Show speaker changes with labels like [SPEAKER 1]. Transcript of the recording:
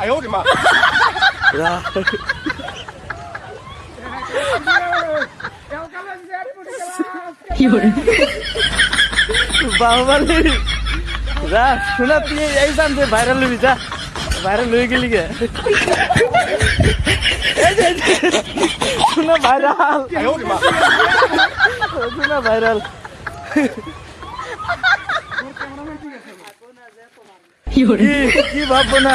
[SPEAKER 1] 哎呦我的妈！
[SPEAKER 2] বাহুবালি যা শোনা তুই এই জান যে ভাইরাল হবি যা ভাইরাল হয়ে গেলি গে এই যে, এই যে, শোনা ভাইরাল
[SPEAKER 1] 哎呦我的妈！
[SPEAKER 2] শোনা ভাইরাল কি কি ভাববো না